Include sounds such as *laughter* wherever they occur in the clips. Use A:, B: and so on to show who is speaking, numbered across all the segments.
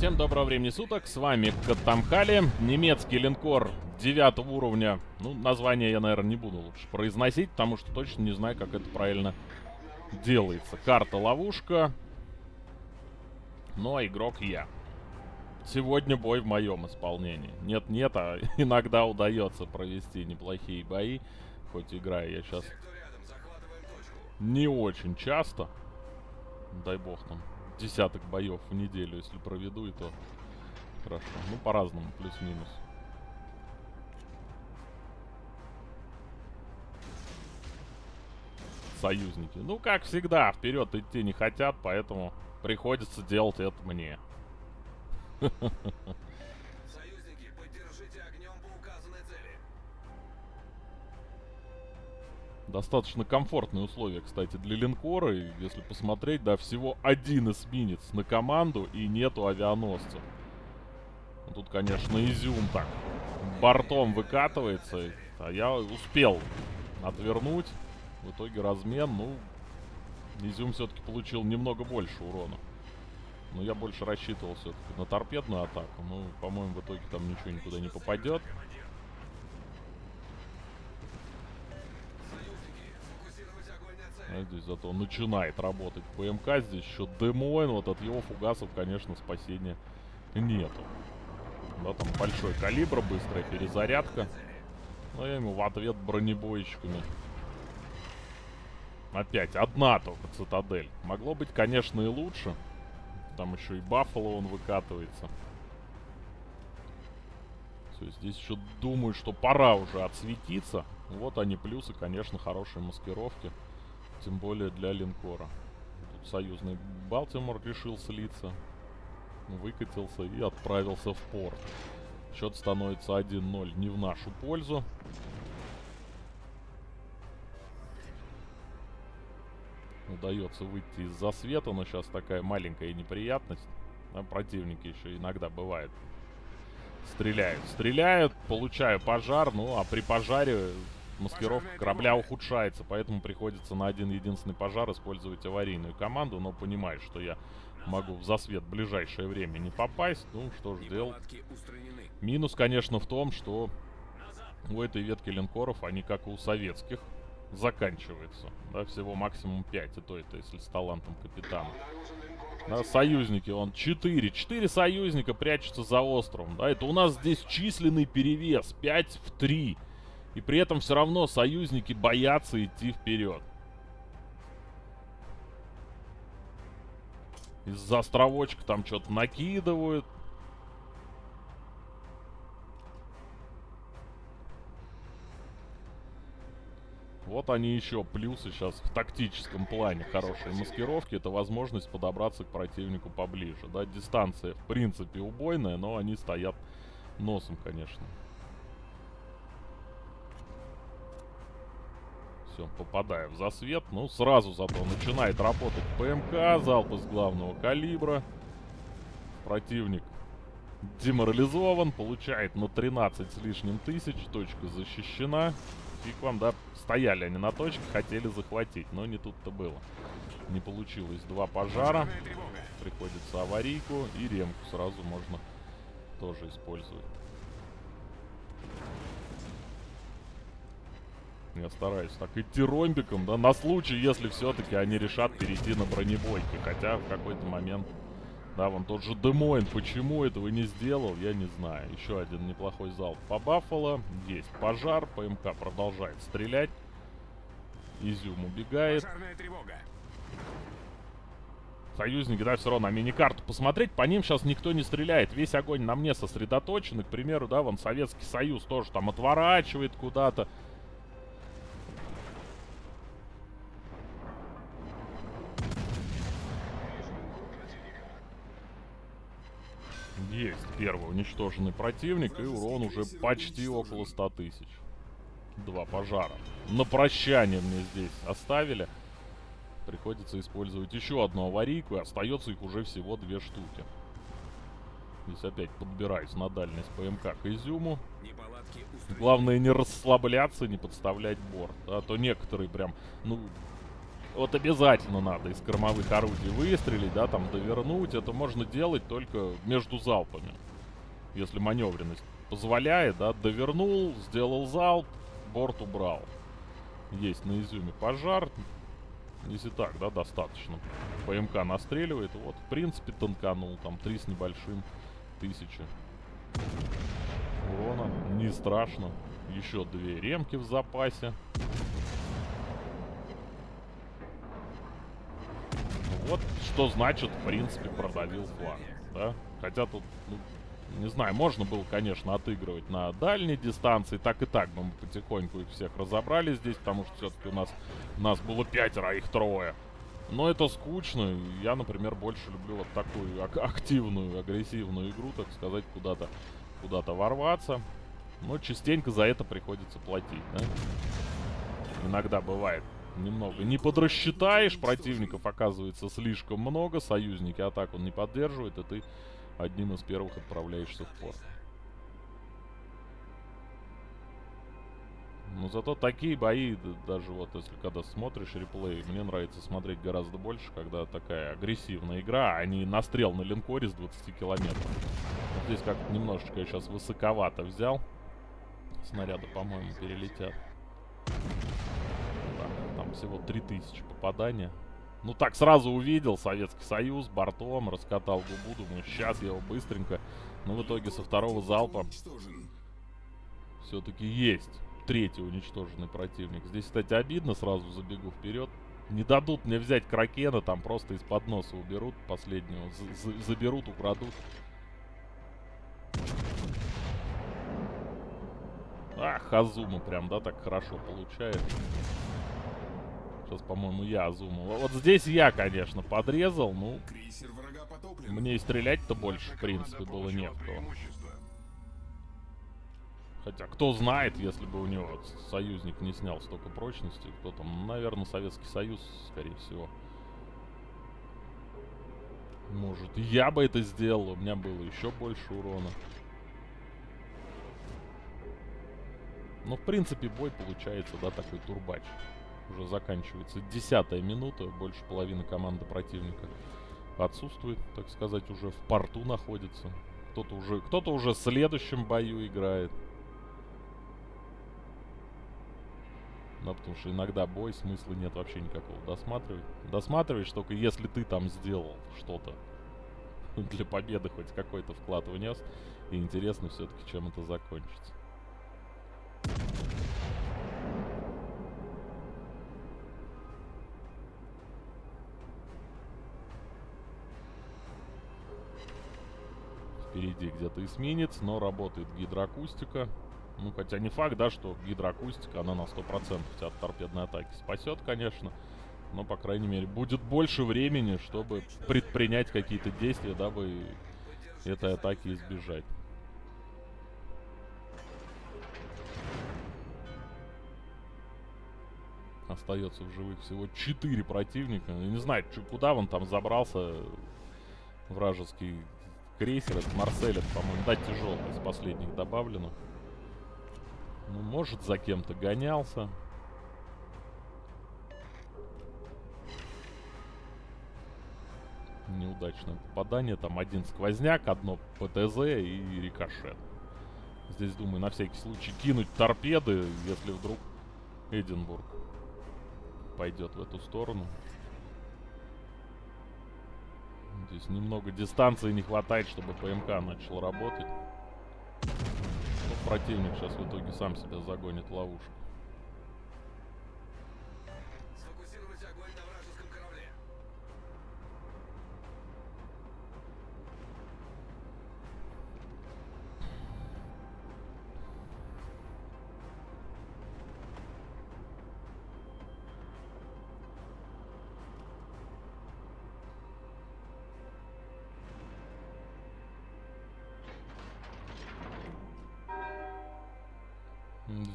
A: Всем доброго времени суток, с вами Катамхали, немецкий линкор 9 уровня. Ну, название я, наверное, не буду лучше произносить, потому что точно не знаю, как это правильно делается. Карта ловушка. Ну, а игрок я. Сегодня бой в моем исполнении. Нет-нет, а *laughs* иногда удается провести неплохие бои. Хоть играю я сейчас не очень часто. Дай бог там десяток боев в неделю, если проведу, и то хорошо. Ну, по-разному, плюс-минус. Союзники. Ну, как всегда, вперед идти не хотят, поэтому приходится делать это мне. *laughs* Достаточно комфортные условия, кстати, для линкора. И если посмотреть, да, всего один эсминец на команду и нету авианосцев. Ну, тут, конечно, изюм так бортом выкатывается. А я успел отвернуть. В итоге размен, ну, изюм все-таки получил немного больше урона. Но я больше рассчитывал все-таки на торпедную атаку. Ну, по-моему, в итоге там ничего никуда не попадет. Здесь зато начинает работать ПМК. Здесь еще Демоин. Вот от его фугасов, конечно, спасения нету. Да, там большой калибр, быстрая перезарядка. Но я ему в ответ бронебойщиками. Опять одна только цитадель. Могло быть, конечно, и лучше. Там еще и Баффало он выкатывается. Все, здесь еще думаю, что пора уже отсветиться. Вот они плюсы, конечно, хорошие маскировки. Тем более для линкора. Тут союзный Балтимор решил слиться. Выкатился и отправился в порт. Счет становится 1-0 не в нашу пользу. Удается выйти из засвета, но сейчас такая маленькая неприятность. А противники еще иногда бывает. Стреляют, стреляют, получаю пожар, ну а при пожаре маскировка корабля ухудшается, поэтому приходится на один единственный пожар использовать аварийную команду, но понимаю, что я могу в засвет в ближайшее время не попасть, ну что ж делать. Минус, конечно, в том, что у этой ветки линкоров, они как и у советских, заканчиваются. Да, всего максимум 5, и то это если с талантом капитана. Да, союзники, он 4. 4 союзника прячутся за островом. Да, это у нас здесь численный перевес. 5 в 3. И при этом все равно союзники боятся идти вперед. Из-за островочка там что-то накидывают. Вот они еще плюсы сейчас в тактическом плане хорошие маскировки. Это возможность подобраться к противнику поближе. Да, дистанция в принципе убойная, но они стоят носом, конечно. Все, попадая в засвет. Ну, сразу зато начинает работать ПМК. Залп из главного калибра. Противник деморализован. Получает на 13 с лишним тысяч. Точка защищена. Фиг вам, да, стояли они на точке, хотели захватить, но не тут-то было. Не получилось. Два пожара. Приходится аварийку и ремку сразу можно тоже использовать. Я стараюсь так идти ромбиком, да, на случай, если все-таки они решат перейти на бронебойки. Хотя в какой-то момент, да, вон тот же Демойн, почему этого не сделал, я не знаю. Еще один неплохой залп по Баффало. Есть пожар, ПМК продолжает стрелять. Изюм убегает. Союзники, да, все равно на миникарту посмотреть, по ним сейчас никто не стреляет. Весь огонь на мне сосредоточен. И, к примеру, да, вон Советский Союз тоже там отворачивает куда-то. Есть первый уничтоженный противник, и урон уже почти около 100 тысяч. Два пожара. На прощание мне здесь оставили. Приходится использовать еще одну аварийку, и остается их уже всего две штуки. Здесь опять подбираюсь на дальность ПМК к изюму. Главное не расслабляться, не подставлять борт. А то некоторые прям, ну, Вот обязательно надо из кормовых орудий выстрелить, да, там довернуть. Это можно делать только между залпами. Если маневренность позволяет, да, довернул, сделал залп, борт убрал. Есть на изюме пожар. Если так, да, достаточно. ПМК настреливает. Вот, в принципе, танканул. Там три с небольшим тысячи урона. Не страшно. Еще две ремки в запасе. Вот что значит, в принципе, продавил флаг. Да? Хотя тут, ну, не знаю, можно было, конечно, отыгрывать на дальней дистанции. Так и так бы мы потихоньку их всех разобрали здесь, потому что все-таки у нас, у нас было пятеро, а их трое. Но это скучно. Я, например, больше люблю вот такую ак активную, агрессивную игру, так сказать, куда-то куда-то ворваться. Но частенько за это приходится платить, да? Иногда бывает немного. Не подрасчитаешь, противников оказывается слишком много, союзники атаку не поддерживают, и ты одним из первых отправляешься в порт. Но зато такие бои, даже вот если когда смотришь реплей, мне нравится смотреть гораздо больше, когда такая агрессивная игра, а не настрел на линкоре с 20 километров. Вот здесь как-то немножечко я сейчас высоковато взял. Снаряды, по-моему, перелетят. Да, там всего 3000 попадания. Ну так сразу увидел Советский Союз бортом, раскатал губу, думаю, сейчас я его быстренько. Но в итоге со второго залпа все-таки есть третий уничтоженный противник. Здесь, кстати, обидно, сразу забегу вперед. Не дадут мне взять Кракена, там просто из-под носа уберут последнего. Заберут, украдут. Ах, Азума прям, да, так хорошо получает. Сейчас, по-моему, я Азуму. Вот здесь я, конечно, подрезал, ну... Мне и стрелять-то больше, в принципе, было не в кого. Хотя, кто знает, если бы у него союзник не снял столько прочности, кто там, наверное, Советский Союз, скорее всего. Может, я бы это сделал, у меня было еще больше урона. Но, в принципе, бой получается, да, такой турбач. Уже заканчивается десятая минута, больше половины команды противника отсутствует, так сказать, уже в порту находится. Кто-то уже, кто-то уже в следующем бою играет. Да, потому что иногда бой, смысла нет вообще никакого досматривать. Досматриваешь только если ты там сделал что-то. *laughs* Для победы хоть какой-то вклад внес. И интересно все-таки, чем это закончится. Впереди где-то эсминец, но работает гидроакустика. Ну, хотя не факт, да, что гидроакустика, она на 100% тебя от торпедной атаки спасет, конечно. Но, по крайней мере, будет больше времени, чтобы предпринять какие-то действия, дабы этой атаки избежать. Остается в живых всего 4 противника. Я не знаю, куда он там забрался, вражеский крейсер. Это Марсель, по-моему, да, тяжелый из последних добавлено. Ну, может, за кем-то гонялся. Неудачное попадание. Там один сквозняк, одно ПТЗ и рикошет. Здесь, думаю, на всякий случай кинуть торпеды, если вдруг Эдинбург пойдет в эту сторону. Здесь немного дистанции не хватает, чтобы ПМК начал работать противник сейчас в итоге сам себя загонит в ловушку.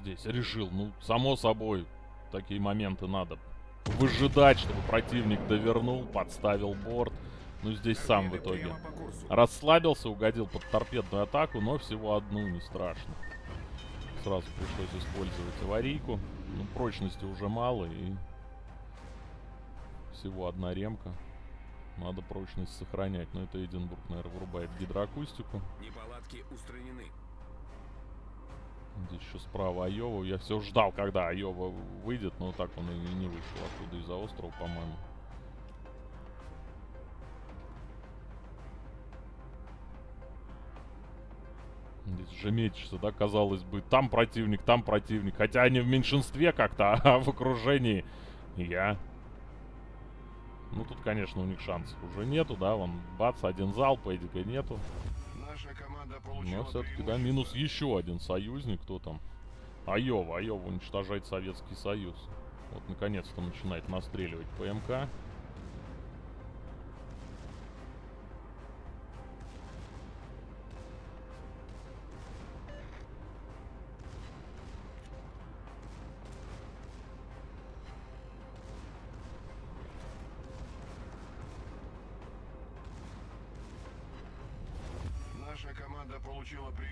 A: Здесь решил. Ну, само собой, такие моменты надо выжидать, чтобы противник довернул, подставил борт. Ну, здесь сам в итоге расслабился, угодил под торпедную атаку, но всего одну, не страшно. Сразу пришлось использовать аварийку. Ну, прочности уже мало, и Всего одна ремка. Надо прочность сохранять. Но это Эдинбург, наверное, вырубает гидроакустику.
B: Неполадки устранены.
A: Здесь еще справа Айова. Я все ждал, когда Айова выйдет, но так он и не вышел оттуда из-за острова, по-моему. Здесь же мечешься, да, казалось бы. Там противник, там противник. Хотя они в меньшинстве как-то, *laughs* а в окружении я. Ну, тут, конечно, у них шансов уже нету, да. Вон, бац, один залп, Эдика нету. Но
B: получила
A: все-таки, да, минус еще один союзник. Кто там? Айова. Айова уничтожает Советский Союз. Вот, наконец-то начинает настреливать ПМК.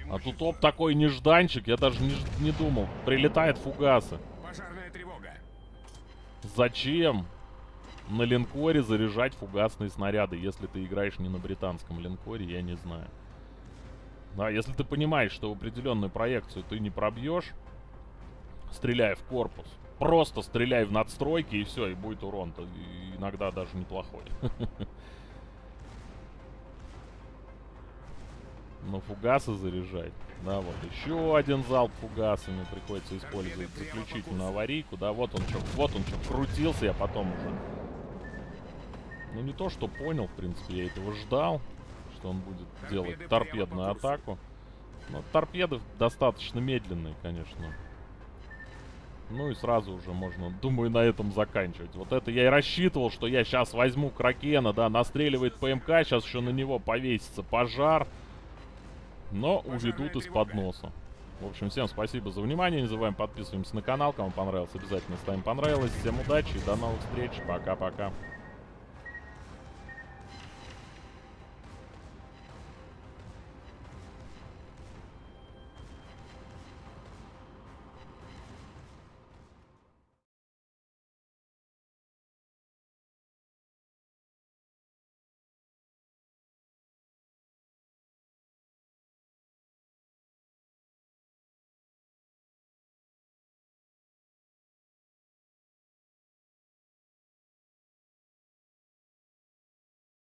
A: А тут оп, такой нежданчик. Я даже не, не думал. Прилетает фугасы.
B: Пожарная тревога.
A: Зачем на линкоре заряжать фугасные снаряды, если ты играешь не на британском линкоре, я не знаю. Да, если ты понимаешь, что в определенную проекцию ты не пробьешь, стреляя в корпус, просто стреляй в надстройки и все, и будет урон. -то, иногда даже неплохой. *laughs* Но фугасы заряжать. Да, вот еще один залп фугасами приходится использовать заключительную аварийку. Да, вот он что, вот он что, крутился, я потом уже. Ну не то, что понял, в принципе, я этого ждал, что он будет делать
B: Торпеды
A: торпедную
B: по курсу.
A: атаку. Но торпеды достаточно медленные, конечно. Ну и сразу уже можно, думаю, на этом заканчивать. Вот это я и рассчитывал, что я сейчас возьму Кракена, да, настреливает ПМК, сейчас еще на него повесится пожар. Но уведут из-под носа. В общем, всем спасибо за внимание. Не забываем подписываемся на канал. Кому понравилось, обязательно ставим понравилось. Всем удачи и до новых встреч. Пока-пока.